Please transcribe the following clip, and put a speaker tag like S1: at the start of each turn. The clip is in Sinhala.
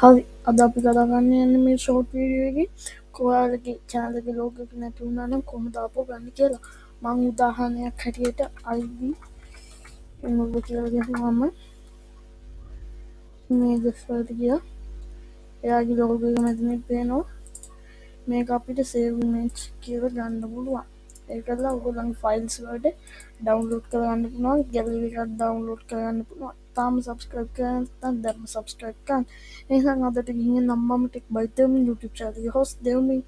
S1: හරි අද අපි කතා කරන්න යන්න මේ ෂෝට් වීඩියෝගේ කොයාලගේ චාලක ලෝකක නැතිවුණනම් කොම දාපෝ ගන්න කියලා මං උදාහනයක් හැටියට අයිදී මුල්ල කියලගහමම මේ දෙස්වලට කිය එයාගේ ලෝකක මැතිනෙක් පේනවා මේ අපිට සේවමච් කියව ගන්න පුළුවන් ඒකලා ඔගොලන් ෆයිල්ස් වලට ඩවන්ලෝඩ් කරන්න පුුණවා ගැලවිකත් ඩවන්ලෝඩ් කරන්න පුළුවන්. තාම සබස්ක්‍රයිබ් කරතන් දැම සබස්ක්‍රයිබ්කන් ඒහන් අදට ගිහ නම්මම ටෙක් බයිතම YouTube චාතිය හොස් දෙවමින්.